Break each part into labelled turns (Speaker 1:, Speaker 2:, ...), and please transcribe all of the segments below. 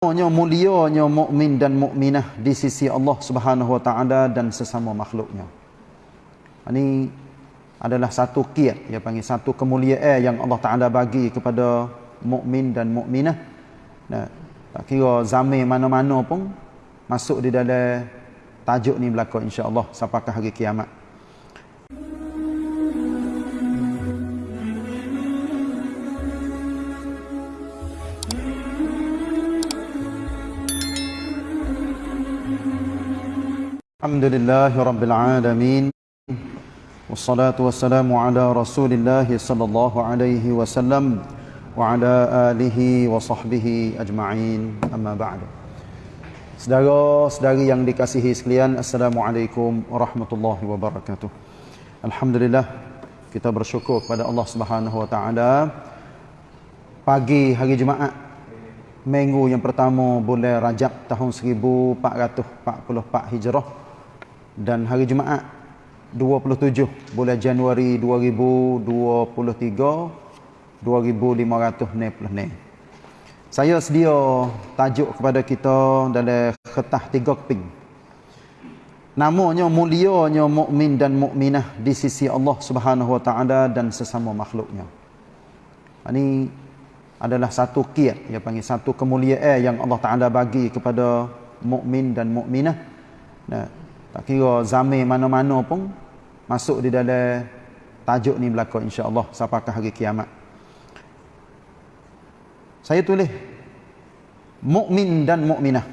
Speaker 1: Namanya mulianya mukmin dan mukminah di sisi Allah Subhanahu Wa Taala dan sesama makhluknya. Ini adalah satu kiat, dia panggil satu kemuliaan yang Allah Taala bagi kepada mukmin dan mukminah. Nah, tak kira zaman mana-mana pun masuk di dalam tajuk ni berlaku insya-Allah sampai ke hari kiamat. الحمد لله رب العالمين والصلاة والسلام على رسول الله صلى الله عليه وسلم وعلى آله وصحبه أجمعين أما بعد Saudara-saudari yang dikasihi sekalian Assalamualaikum warahmatullahi wabarakatuh Alhamdulillah Kita bersyukur kepada Allah subhanahu wa ta'ala Pagi hari Jumaat Minggu yang pertama bulan Rajab tahun 1444 Hijrah dan hari Jumaat 27 bulan Januari 2023 2500 Saya sedia tajuk kepada kita dalam kertas tiga keping. Namanya mulianya mukmin dan mukminah di sisi Allah Subhanahu Wa Taala dan sesama makhluknya. Ini adalah satu kiat dia panggil satu kemuliaan yang Allah Taala bagi kepada mukmin dan mukminah nah tak kira zaman mana-mana pun masuk di dalam tajuk ni berlaku insya-Allah sampai hari kiamat saya tulis mukmin dan mukminah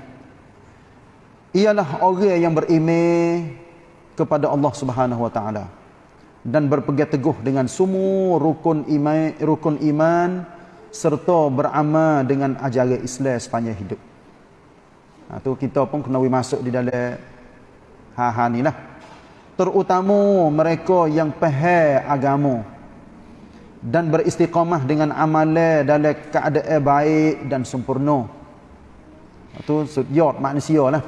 Speaker 1: ialah orang yang beriman kepada Allah Subhanahu wa taala dan berpegang teguh dengan semua rukun iman rukun iman serta beramal dengan ajaran Islam sepanjang hidup. Ha, tu kita pun kena masuk di dalam ha-ha ni lah. Terutama mereka yang faham agama dan beristiqamah dengan amalan dalam keadaan baik dan sempurna. Itu sujud manusia lah.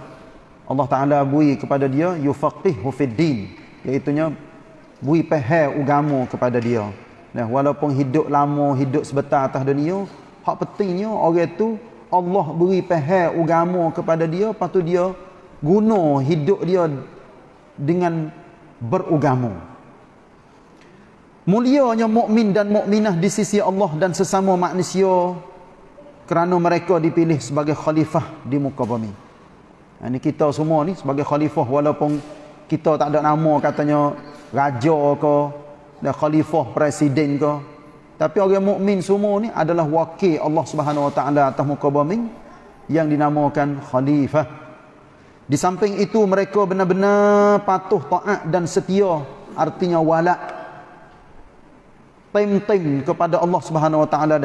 Speaker 1: Allah Ta'ala bui kepada dia, yufaqihu fid din. Iaitunya, bui faham agama kepada dia. Nah, walaupun hidup lama, hidup sebentar atas dunia, hak pentingnya orang tu Allah beri faham agama kepada dia, lepas tu dia guna hidup dia dengan beragama. Mulianya mukmin dan mukminah di sisi Allah dan sesama manusia kerana mereka dipilih sebagai khalifah di muka bumi. Ini kita semua ni sebagai khalifah walaupun kita tak ada nama katanya raja ke dan khalifah presiden ke tapi orang mukmin semua ni adalah wakil Allah Subhanahu wa taala atas muka bumi yang dinamakan khalifah di samping itu mereka benar-benar patuh taat dan setia artinya wala tim-tim kepada Allah Subhanahu wa taala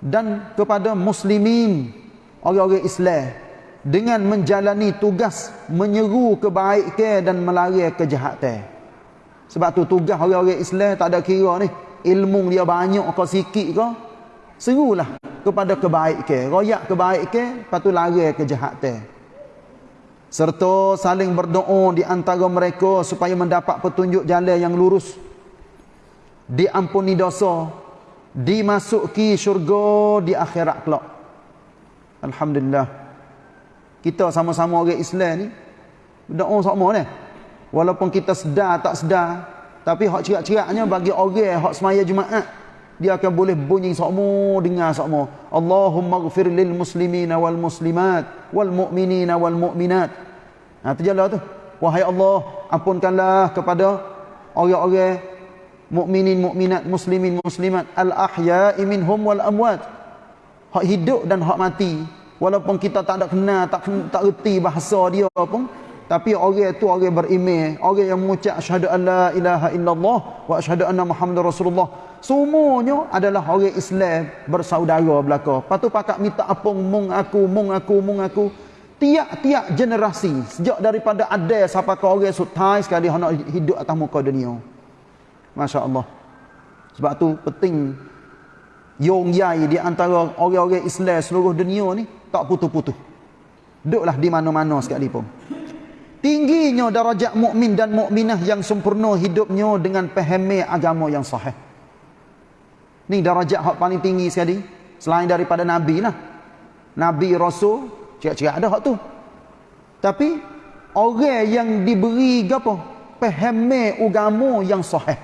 Speaker 1: dan kepada muslimin orang-orang Islam dengan menjalani tugas menyeru kebaikan dan melarang kejahatan sebab tu tugas orang-orang Islam tak ada kira ni. Ilmu dia banyak ke sikit ke. Serulah kepada kebaikan. Royak kebaikan. Lepas tu lari kejahatan. Serta saling berdoa di antara mereka supaya mendapat petunjuk jalan yang lurus. Diampuni dosa. Dimasuki syurga di akhirat kelak. Alhamdulillah. Kita sama-sama orang Islam ni. Berdoa sama ni walaupun kita sedar tak sedar tapi hak cerak-ceraknya bagi orang hak semaya Jumaat dia akan boleh bunyi semua dengar semua Allahumma ghfir lil muslimina wal muslimat wal mu'minina wal mu'minat. Ha tu jalan tu. Wahai Allah ampunkanlah kepada orang-orang mukminin mukminat muslimin muslimat. Al ahya'i minhum wal amwat. Hak hidup dan hak mati. Walaupun kita tak ada kenal tak tak reti bahasa dia pun tapi orang itu orang beriman, orang yang mengucap asyhadu alla ilaha illallah wa asyhadu anna muhammadar rasulullah. Semuanya adalah orang Islam bersaudara belaka. Patu pakak minta apung mung aku, mung aku, mung aku. Tiap-tiap generasi sejak daripada ada sampai ke orang sutai sekali nak hidup atas muka dunia. Masya-Allah. Sebab tu penting yong yai di antara orang-orang Islam seluruh dunia ni tak putus-putus. Duduklah di mana-mana sekali pun tingginya darajat mukmin dan mukminah yang sempurna hidupnya dengan pahami agama yang sahih. Ni darajat hak paling tinggi sekali. Selain daripada nabi lah. nabi rasul cakap-cakap ada hak tu. Tapi orang yang diberi apa pahami agama yang sahih.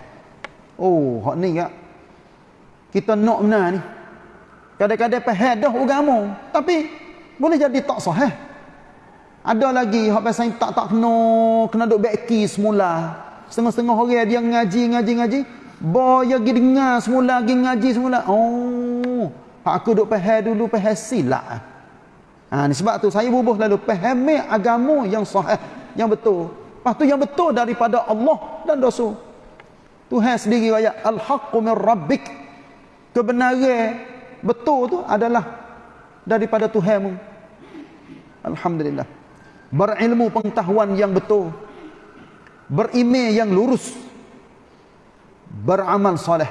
Speaker 1: Oh hak ni kak. Kita nak benar ni. Kadang-kadang faham dah agama tapi boleh jadi tak sahih. Ada lagi hak pasal tak tak kena kena duk beki semula. Setengah-setengah orang dia ngaji ngaji ngaji boy pergi dengar semula pergi ngaji semula. Oh aku duk faham dulu faham silap. Ha ni sebab tu saya bubuh lalu fahami agama yang sahih yang betul. Lepas tu yang betul daripada Allah dan Rasul Tuhan sendiri ayat al-haqqu min rabbik. Kebenaran betul tu adalah daripada Tuhanmu. Alhamdulillah. Berilmu pengetahuan yang betul. Berimej yang lurus beramal soleh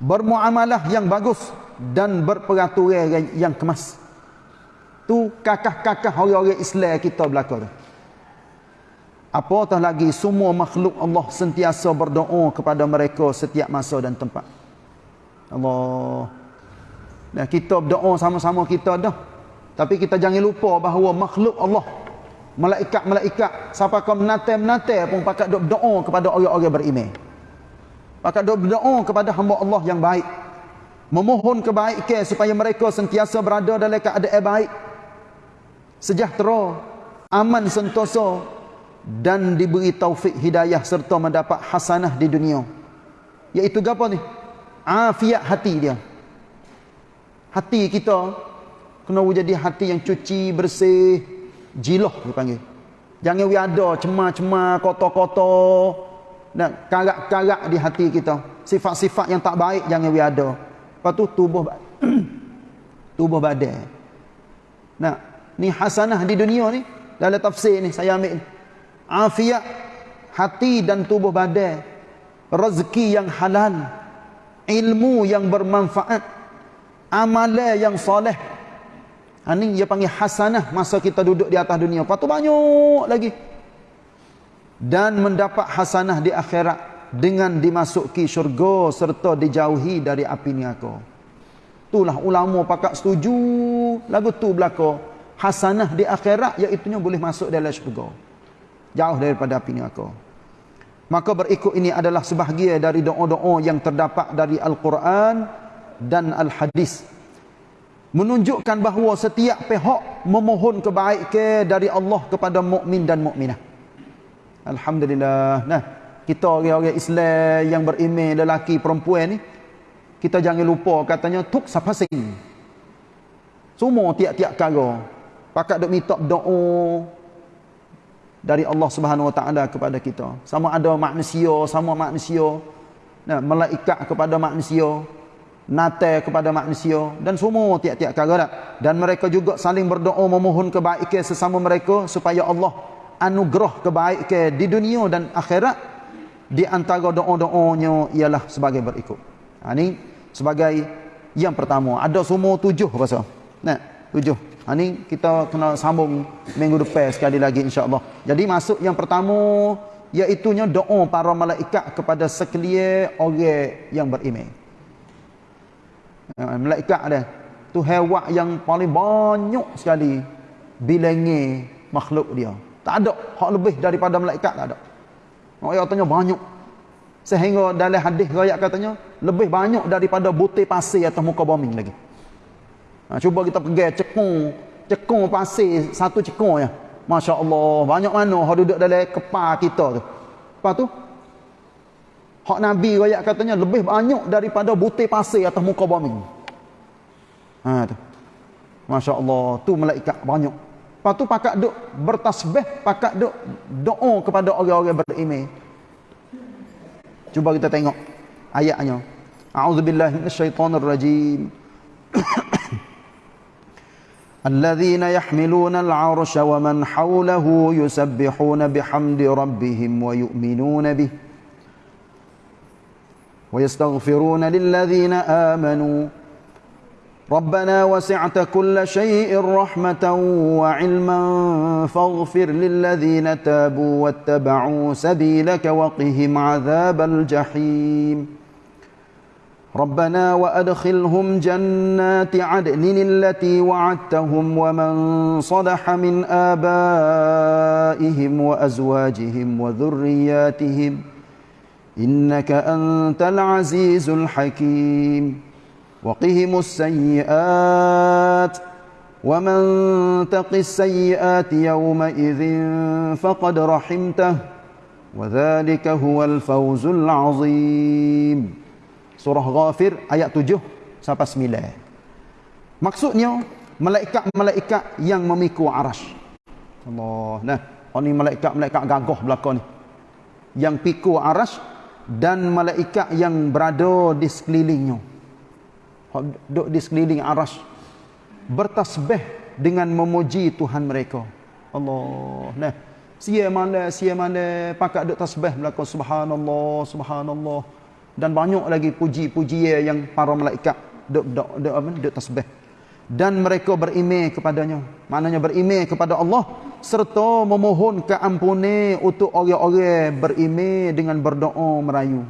Speaker 1: bermuamalah yang bagus dan berperaturan yang kemas tu kakah-kakah orang-orang Islam kita belaka tu apatah lagi semua makhluk Allah sentiasa berdoa kepada mereka setiap masa dan tempat Allah. Dan kita berdoa sama-sama kita dah. Tapi kita jangan lupa bahawa makhluk Allah, malaikat-malaikat, siapa kau menate-menate pun pakat berdoa kepada orang-orang beriman. Pakat duk berdoa kepada hamba Allah yang baik. Memohon kebaikan supaya mereka sentiasa berada dalam keadaan baik. Sejahtera, aman sentosa dan diberi taufik hidayah serta mendapat hasanah di dunia. Iaitu apa ni? afiat hati dia hati kita kena jadi hati yang cuci bersih jiloh dipanggil jangan we ada cemar-cemar kotor-kotor dan karak-karak di hati kita. Sifat-sifat yang tak baik jangan we ada. Lepas tu tubuh tubuh badan nah ni hasanah di dunia ni dalam tafsir ni saya ambil afiat hati dan tubuh badan rezeki yang halal. Ilmu yang bermanfaat. Amalan yang soleh. Ini ha, dia panggil hasanah masa kita duduk di atas dunia. Lepas tu banyak lagi dan mendapat hasanah di akhirat dengan dimasuki syurga serta dijauhi dari api neraka itulah ulama pakat setuju lagu tu belaka hasanah di akhirat iaitu boleh masuk dalam syurga jauh daripada api neraka Maka berikut ini adalah sebahagian dari doa-doa yang terdapat dari Al-Quran dan Al-Hadis. Menunjukkan bahawa setiap pihak memohon kebaikan dari Allah kepada mukmin dan mukminah. Alhamdulillah. Nah, kita orang-orang Islam yang beriman lelaki perempuan ni kita jangan lupa katanya tuk siapa sing. Semua tiap-tiap kala pakat dok minta doa dari Allah Subhanahu Wa Taala kepada kita. Sama ada manusia, sama manusia, nah, malaikat kepada manusia, nate kepada manusia dan semua tiap-tiap kala dan mereka juga saling berdoa memohon kebaikan sesama mereka supaya Allah anugerah kebaikan di dunia dan akhirat di antara doa-doanya ialah sebagai berikut. Ha, ini sebagai yang pertama. Ada semua tujuh pasal. Nah, tujuh. Ha ni kita kena sambung minggu depan sekali lagi insya-Allah. Jadi masuk yang pertama iaitu doa para malaikat kepada sekalian orang yang beriman. Ha, malaikat ada tu hewan yang paling banyak sekali bilangnya makhluk dia. Tak ada hak lebih daripada malaikat tak ada. Orang tanya banyak. Sehingga dalam hadis riwayat katanya lebih banyak daripada butir pasir atas muka bumi lagi. Ha, cuba kita pergi cekung, cekung pasir satu cekung ya. Masya Allah, banyak mana orang duduk dalam kepala kita tu. Lepas tu, hak Nabi rakyat katanya lebih banyak daripada butir pasir atas muka bumi. Ha tu. Masya Allah, tu malaikat banyak. Lepas tu pakak duk bertasbih, pakak duk doa kepada orang-orang beriman. Cuba kita tengok ayatnya. A'udzubillahi minasyaitonirrajim. الذين يحملون العرش ومن حوله يسبحون بحمد ربهم ويؤمنون به ويستغفرون للذين آمنوا ربنا وسعت كل شيء رحمة وعلما فاغفر للذين تابوا واتبعوا سبيلك وقهم عذاب الجحيم. ربنا وأدخلهم جنات عدن التي وعدتهم ومن صلح من آبائهم وأزواجهم وذرياتهم إنك أنت العزيز الحكيم. وقهم السيئات ومن تق السيئات يومئذ فقد رحمته وذلك هو الفوز العظيم Surah Ghafir ayat 7 sampai 9. Maksudnya malaikat-malaikat yang memikul arash. Allah. Nah, oh ni malaikat-malaikat gagah belakang ni. Yang pikul arash dan malaikat yang berada di sekelilingnya. Duduk di sekeliling arash. Bertasbih dengan memuji Tuhan mereka. Allah. Nah, sia mana, sia mana pakat duduk tasbih belakang subhanallah, subhanallah dan banyak lagi puji-puji yang para malaikat duk duk duk apa duk tasbih dan mereka berimej kepadanya maknanya berimej kepada Allah serta memohon keampunan untuk orang-orang berimej dengan berdoa merayu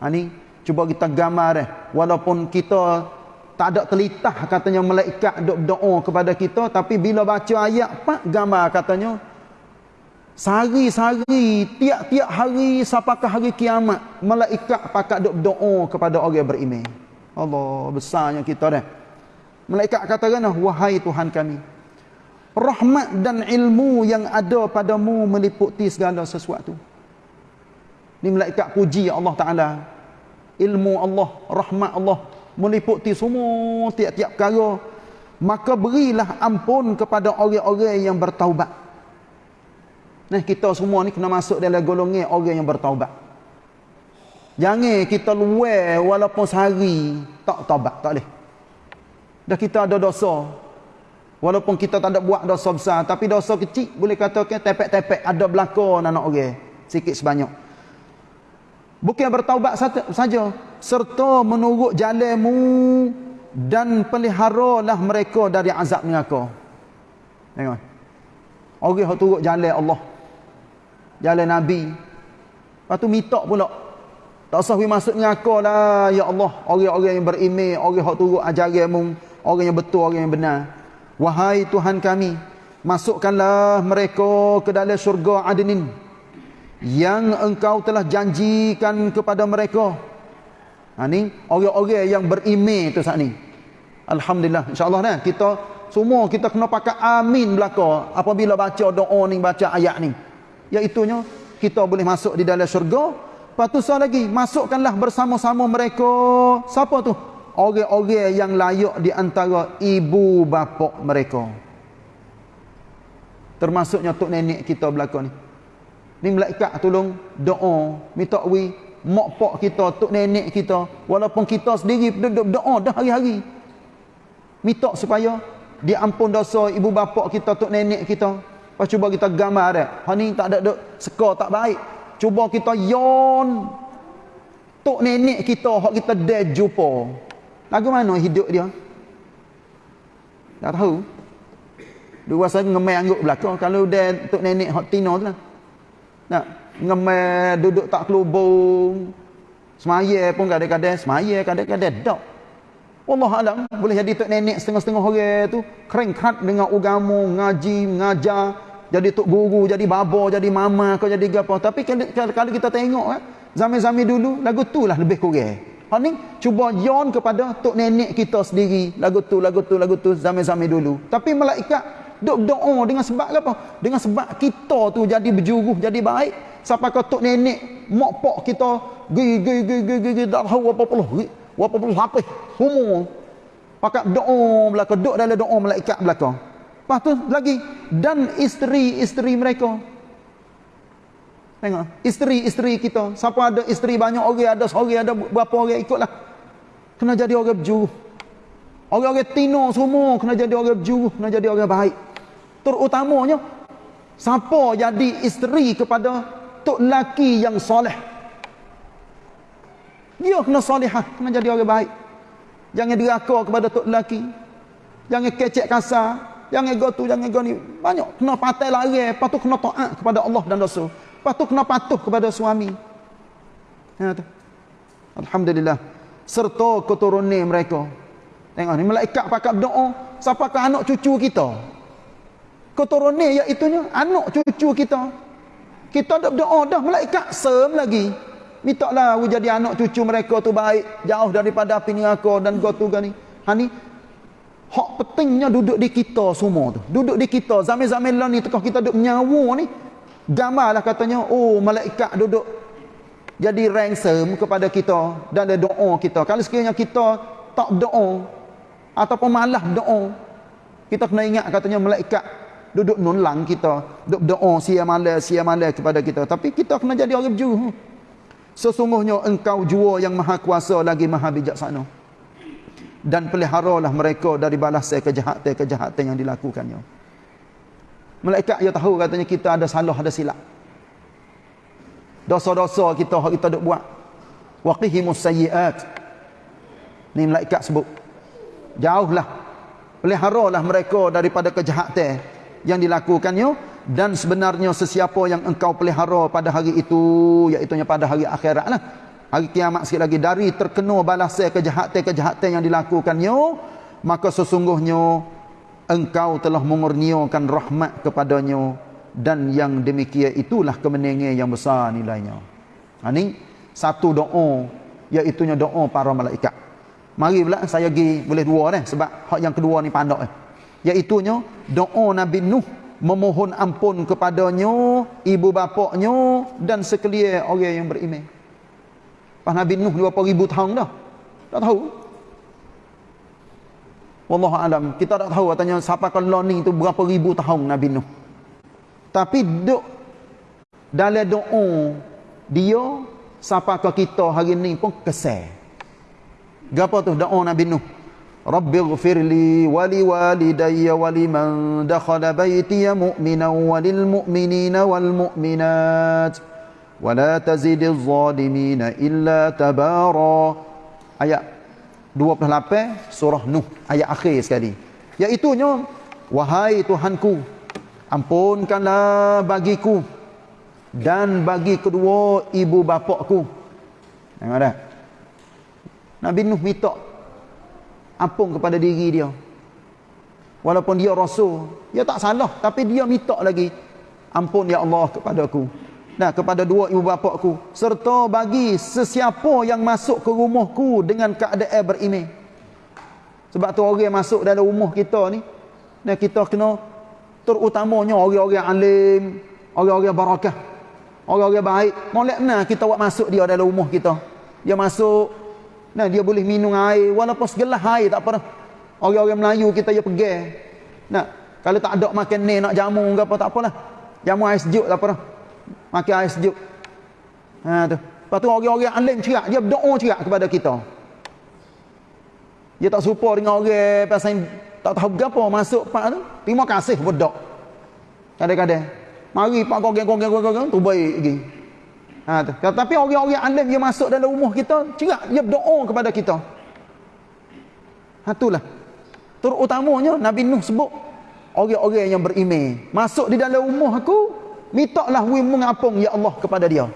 Speaker 1: ha ni cuba kita gambar eh walaupun kita tak ada telitah katanya malaikat duk doa kepada kita tapi bila baca ayat pak gambar katanya Sehari-sehari, tiap-tiap hari sampakah hari kiamat, malaikat pakat duk doa kepada orang beriman. Allah, besarnya kita dah. Malaikat kata kan, wahai Tuhan kami, rahmat dan ilmu yang ada padamu meliputi segala sesuatu. Ini malaikat puji Allah Ta'ala. Ilmu Allah, rahmat Allah meliputi semua tiap-tiap perkara. Maka berilah ampun kepada orang-orang yang bertaubat. Nah, kita semua ni kena masuk dalam golongan orang yang bertaubat. Jangan kita luar walaupun sehari tak taubat, tak boleh. Dah kita ada dosa. Walaupun kita tak ada buat dosa besar, tapi dosa kecil boleh katakan tepek-tepek ada belakang anak orang sikit sebanyak. Bukan bertaubat saja, serta menurut jalanmu dan peliharalah mereka dari azab neraka. Tengok. Orang yang turut jalan Allah jalan Nabi. Lepas tu mitok pula. Tak usah masuk neraka lah. Ya Allah. Orang-orang yang berimeh. Orang yang turut ajaranmu. Orang yang betul. Orang yang benar. Wahai Tuhan kami. Masukkanlah mereka ke dalam syurga adinin. Yang engkau telah janjikan kepada mereka. Ha, ni orang-orang yang berimeh tu saat ni. Alhamdulillah. InsyaAllah nah, kita semua kita kena pakai amin belaka apabila baca doa ni baca ayat ni iaitunya kita boleh masuk di dalam syurga lepas tu lagi masukkanlah bersama-sama mereka siapa tu orang-orang yang layak di antara ibu bapa mereka termasuknya tok nenek kita belakang ni ni malaikat tolong doa minta wi mak pak kita tok nenek kita walaupun kita sendiri duduk doa dah hari-hari minta supaya diampun dosa ibu bapa kita tok nenek kita Pas cuba kita gambar dia. Ha ni tak ada duk seka tak baik. Cuba kita yon tok nenek kita hak kita dah jumpa. Lagu mana hidup dia? Tak tahu. Dua saya ngemai angguk belakang kalau dia tok nenek hak tino tu lah. Nak ngemai duduk tak kelubung. Semaya pun kadang-kadang semaya kadang-kadang tak. Allah alam boleh jadi tok nenek setengah-setengah orang tu kering kerat dengan agama, ngaji, ngajar jadi tok guru, jadi babo, jadi mama, kau jadi apa. Tapi kalau kita tengok kan, zaman-zaman dulu lagu tu lah lebih kurang. Ha ni cuba yon kepada tok nenek kita sendiri, lagu tu, lagu tu, lagu tu zaman-zaman dulu. Tapi malaikat duk doa dengan sebab apa? Dengan sebab kita tu jadi berjuruh, jadi baik. Sampai ke tok nenek, mak pak kita gi gi gi gi gi, gi dah tahu apa puluh, apa puluh apa. Semua pakat doa belaka, duk dalam doa malaikat belaka. Lepas tu lagi dan isteri-isteri mereka. Tengok, isteri-isteri kita. Siapa ada isteri banyak orang, ada seorang, ada berapa orang ikutlah. Kena jadi orang berjuruh. Orang-orang tino semua kena jadi orang berjuruh, kena jadi orang baik. Terutamanya siapa jadi isteri kepada tok laki yang soleh. Dia kena solehah, kena jadi orang baik. Jangan diraka kepada tok laki. Jangan kecek kasar. Jangan ego tu, jangan ego ni. Banyak. Kena patai. Lepas tu kena taat kepada Allah dan Rasul. Lepas tu kena patuh kepada suami. Ya. Alhamdulillah. serta keturunan mereka. Tengok ni malaikat pakai doa siapa ke anak cucu kita. Keturunan iaitu anak cucu kita. Kita dak berdoa dah malaikat sem lagi. Minta lah jadi anak cucu mereka tu baik, jauh daripada api neraka dan gotu gani. Ha ni hak pentingnya duduk di kita semua tu. Duduk di kita zaman-zaman lah ni tekah kita duduk menyawa ni. Gambarlah katanya, oh malaikat duduk jadi ransom kepada kita dan ada doa kita. Kalau sekiranya kita tak doa ataupun malah doa, kita kena ingat katanya malaikat duduk nulang kita duduk doa sia malam sia malam kepada kita. Tapi kita kena jadi orang berjuh sesungguhnya engkau jua yang maha kuasa lagi maha bijaksana. Dan peliharalah mereka dari balasan kejahatan-kejahatan yang dilakukannya. Malaikat dia tahu katanya kita ada salah ada silap. Dosa-dosa kita kita duk buat. Waqihimus sayyiat. Ni malaikat sebut. Jauhlah. Peliharalah mereka daripada kejahatan yang dilakukannya dan sebenarnya sesiapa yang engkau pelihara pada hari itu iaitu pada hari akhirat lah. Hari kiamat sikit lagi dari terkena balasan kejahatan-kejahatan yang dilakukannya maka sesungguhnya engkau telah mengurniakan rahmat kepadanya dan yang demikian itulah kemenangan yang besar nilainya. Ini ha, satu doa iaitu doa para malaikat. Mari pula saya pergi boleh dua dah sebab yang kedua ni pandak eh iaitunya doa Nabi Nuh memohon ampun kepadanya ibu bapaknya dan sekalian orang yang beriman. Pas Nabi Nuh berapa ribu tahun dah. Tak tahu. Wallahu alam. Kita tak tahu katanya siapa kalau ni tu berapa ribu tahun Nabi Nuh. Tapi duk dalam doa dia siapa kita hari ni pun kesal Gapa tu doa Nabi Nuh رب اغفر لي ولوالدي ولمن دخل بيتي مؤمنا وللمؤمنين والمؤمنات ولا تزد الظالمين إلا تبارا ayat 28 surah Nuh ayat akhir sekali iaitunya wahai Tuhanku ampunkanlah bagiku dan bagi kedua ibu bapakku tengok dah Nabi Nuh minta ampun kepada diri dia. Walaupun dia rasul dia tak salah. Tapi dia minta lagi ampun ya Allah kepada aku. Nah kepada dua ibu bapa aku serta bagi sesiapa yang masuk ke rumahku dengan keadaan beriman sebab tu orang masuk dalam rumah kita ni nah kita kena terutamanya orang-orang alim orang-orang barakah orang-orang baik. Molek mana kita buat masuk dia dalam rumah kita. Dia masuk Nah, dia boleh minum air walaupun segelas air tak apa dah. Orang-orang Melayu kita ya pergi. Nah, kalau tak ada makan ni nak jamu ke apa tak apalah. Jamu air sejuk tak apa dah. Makan air sejuk. Ha tu. Lepas tu orang-orang alim cerak, dia berdoa cerak kepada kita. Dia tak serupa dengan orang pasal tak tahu berapa masuk pak tu. Terima kasih berdoa. Kadang-kadang. Mari pak gogeng-gogeng-gogeng tu baik lagi. Ha, tu. Tapi orang-orang alim dia masuk dalam rumah kita, cerak dia berdoa kepada kita. Ha, itulah. Terutamanya Nabi Nuh sebut, orang-orang yang beriman. Masuk di dalam rumah aku, mintalah wi mengapung ya Allah kepada dia.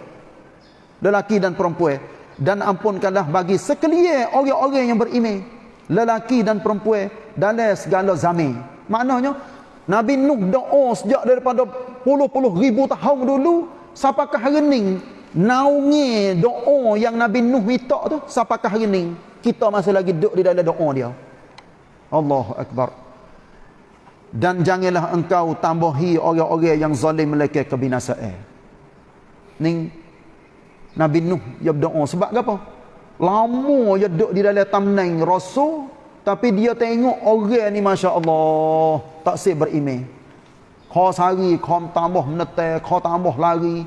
Speaker 1: Lelaki dan perempuan. Dan ampunkanlah bagi sekalian orang-orang yang beriman. Lelaki dan perempuan dalam segala zaman. Maknanya, Nabi Nuh doa sejak daripada puluh-puluh ribu tahun dulu, Sapakah hari ni naungi doa yang Nabi Nuh minta tu siapakah hari ni? Kita masih lagi duduk di dalam doa dia. Allahu Akbar. Dan janganlah engkau tambahi orang-orang yang zalim mereka kebinasaan ni Nabi Nuh dia berdoa. Sebab apa? Lama dia duduk di dalam tamnang rasul tapi dia tengok orang ni Masya Allah tak sih beriman kau sehari kau tambah menetai kau tambah lari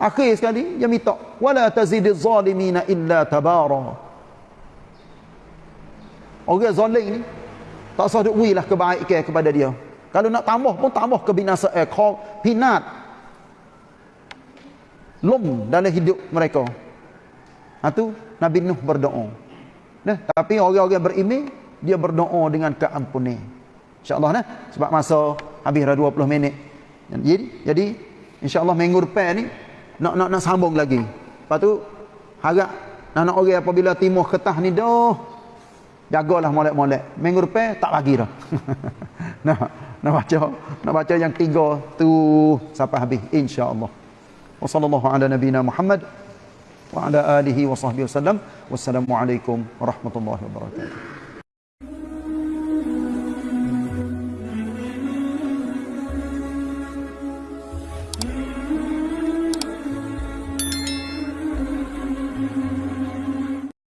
Speaker 1: Akhir sekali dia minta wala tazidiz zalimina illa tabara. Orang zalim ni tak usah duk wilah kebaikan kepada dia. Kalau nak tambah pun tambah kebinasaan, kau pinat. Lum dalam hidup mereka. Ha tu Nabi Nuh berdoa. Nah, tapi orang-orang beriman dia berdoa dengan keampunan. Insya-Allah nah, sebab masa habis dah 20 minit. Jadi jadi insya-Allah minggu depan ni nak nak nak sambung lagi. Lepas tu harap Anak orang apabila timuh ketah ni dah jagalah molek-molek. Minggu depan tak bagi dah. nah, nak baca nak baca yang tiga tu sampai habis insya-Allah. Wassallallahu ala nabiyina Muhammad wa ala alihi wa sahbihi wasallam. Wassalamualaikum warahmatullahi wabarakatuh.